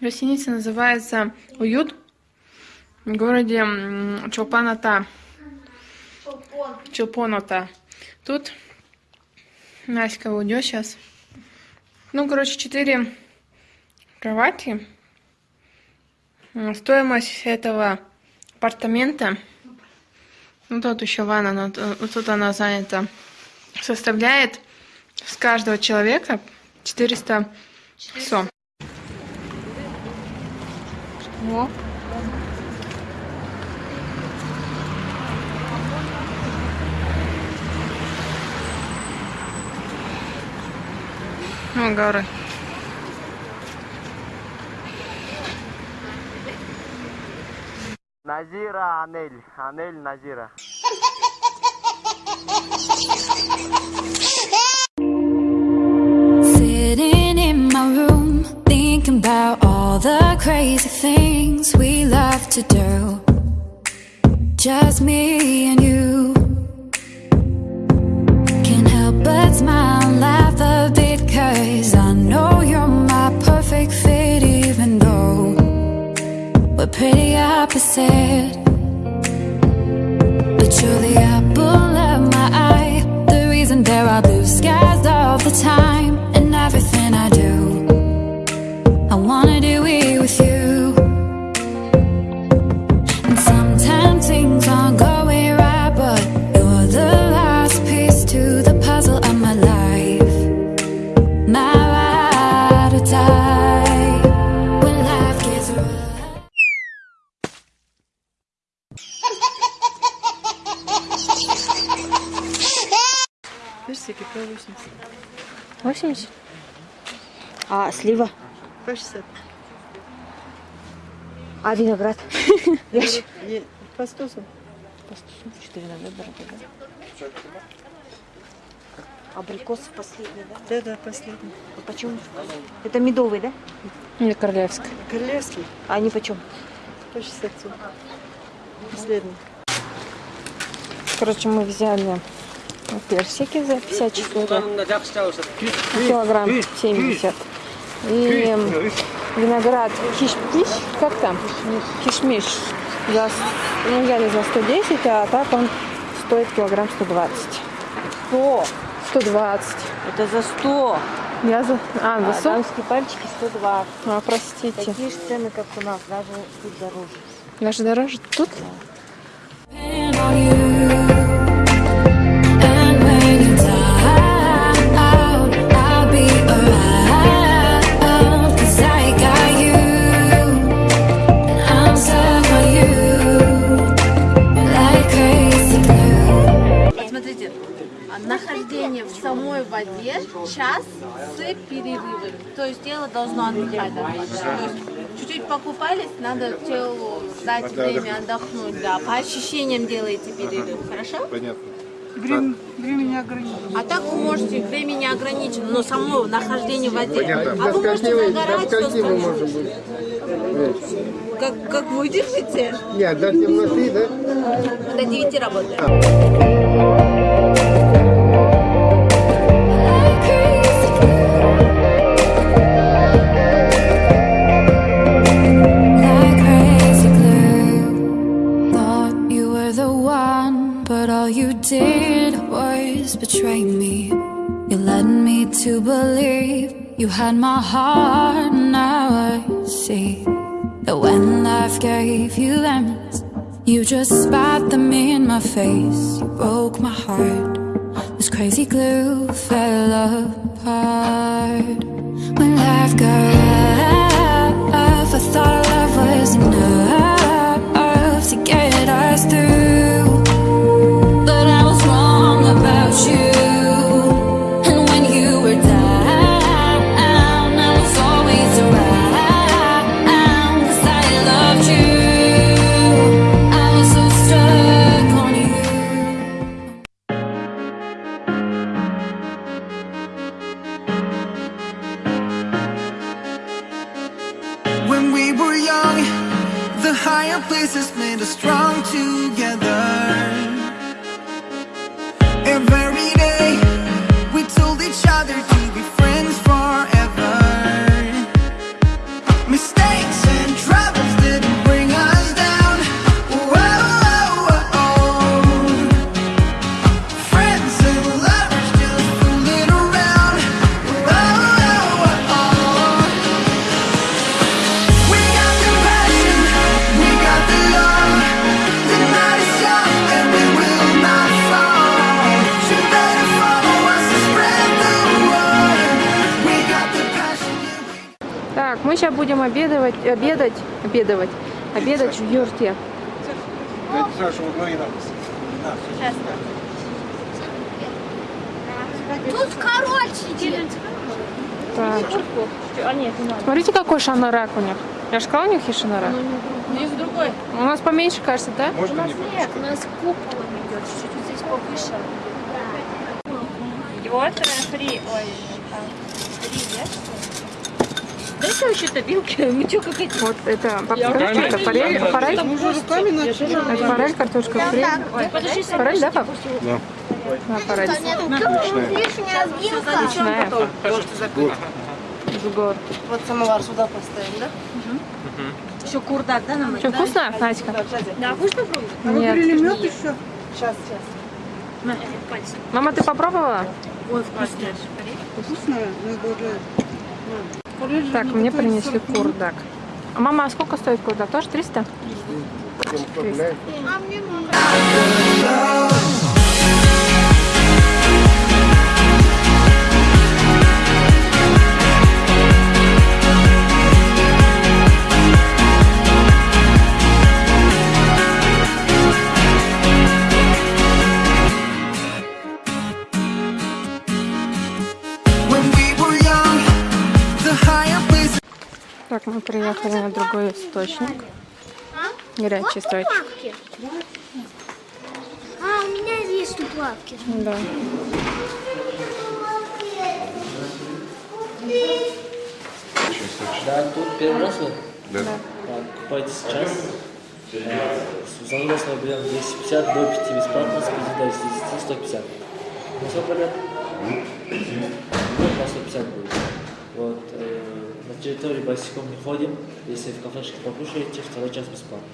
Гостиница называется «Уют» в городе Чолпаната. Чолпоната. Тут Наська уйдет сейчас. Ну, короче, четыре кровати. Стоимость этого апартамента, ну тут еще ванна, но тут она занята, составляет с каждого человека 400 сом. О. О, горы. Назира Анель. Анель Назира. Sitting in my room, thinking about all the crazy things we love to do. Just me and you. Can't help but smile and laugh a bit, cause I know you're my perfect fit, even though we're pretty opposite. Персики по 80. 80? А слива? По 60. А виноград? По 100 По 104 на выбор, да? Абрикос последний, да? Да, да, последний. А почем? Это медовый, да? Или королевский. Королевский. А они почем? По 60 Последний. Короче, мы взяли персики за 54, килограмм 70. И виноград кишмиш, как там? Кишмиш. За, ну, взяли за 110, а так он стоит килограмм 120. 100? 120. Это за 100. Я за... А, за А 100? дамские пальчики 120. А, простите. Такие же цены, как у нас, даже тут дороже. Даже дороже тут? And нахождение в самой воде час с перерывами. То есть тело должно отдыхать. То есть чуть-чуть покупались, надо телу дать время отдохнуть. Да, по ощущениям делаете перерыв, хорошо? Понятно. А так вы можете, времени ограничено, но само нахождение в воде. Понятно. А вы можете загорать, что мы скажете? можем быть? Как, как выдержите? Нет, до темноты, да? До 9 работаем. Believe you had my heart. Now I see that when life gave you lemons, you just spat them in my face. You broke my heart. This crazy glue fell apart when life got and are strong together. Будем обедать, обедать, обедать, обедать в юрте. Тут короче. Так. Смотрите, какой шанарак у них. Я же сказала, у них есть шанарак. Есть другой. У нас поменьше, кажется, да? Нет, у нас куполом идет, чуть-чуть здесь повыше. Вот фри, ой, фри, Дайте вообще-то вилки, мы что, как эти? Вот это, покажи, это форель, форель? Это форель, картошка фри. Форель, да, пап? Да. Да, форель. Отличная. С гор. Вот самовар сюда поставим, да? Еще курдак, да, нам? Что, вкусно, Надька? Да, будешь попробовать? Нет. Мед еще? Сейчас, сейчас. Мама, ты попробовала? Ой, вкусная. Вкусная, но уже... Так, мне принесли курдак. А мама, а сколько стоит курдак? Тоже 300? 300. 300. Мы приехали на другой источник. Горячий источник. А, у меня есть плавки. Да. Да, тут первый раз вы? Да. Покупайте сейчас. С взрослого берем 250 до 5 бесплатно, с 5 до 10 150. Ну сколько лет? Вот на 150 будет. Вот. э, на территории босиком не ходим. Если в кафешке покушаете, второй час бесплатно.